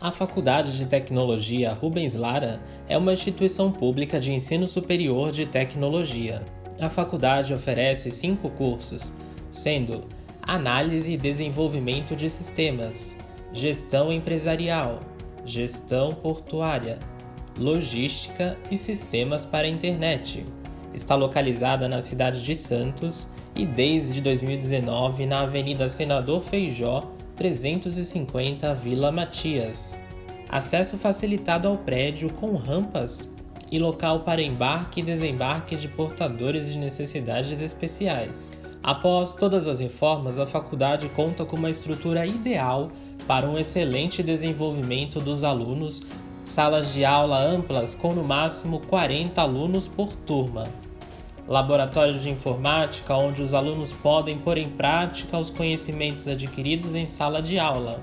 A Faculdade de Tecnologia Rubens Lara é uma instituição pública de ensino superior de tecnologia. A faculdade oferece cinco cursos, sendo Análise e Desenvolvimento de Sistemas, Gestão Empresarial, Gestão Portuária, Logística e Sistemas para a Internet. Está localizada na cidade de Santos e desde 2019 na Avenida Senador Feijó, 350 Vila Matias. Acesso facilitado ao prédio com rampas e local para embarque e desembarque de portadores de necessidades especiais. Após todas as reformas, a faculdade conta com uma estrutura ideal para um excelente desenvolvimento dos alunos, salas de aula amplas com no máximo 40 alunos por turma laboratório de informática onde os alunos podem pôr em prática os conhecimentos adquiridos em sala de aula,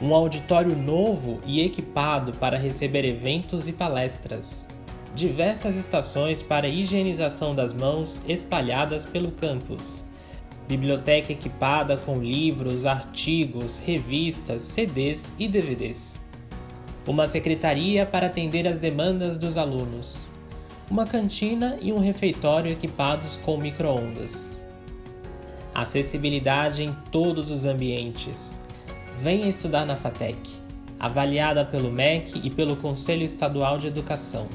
um auditório novo e equipado para receber eventos e palestras, diversas estações para higienização das mãos espalhadas pelo campus, biblioteca equipada com livros, artigos, revistas, CDs e DVDs, uma secretaria para atender as demandas dos alunos uma cantina e um refeitório equipados com microondas. Acessibilidade em todos os ambientes. Venha estudar na FATEC, avaliada pelo MEC e pelo Conselho Estadual de Educação.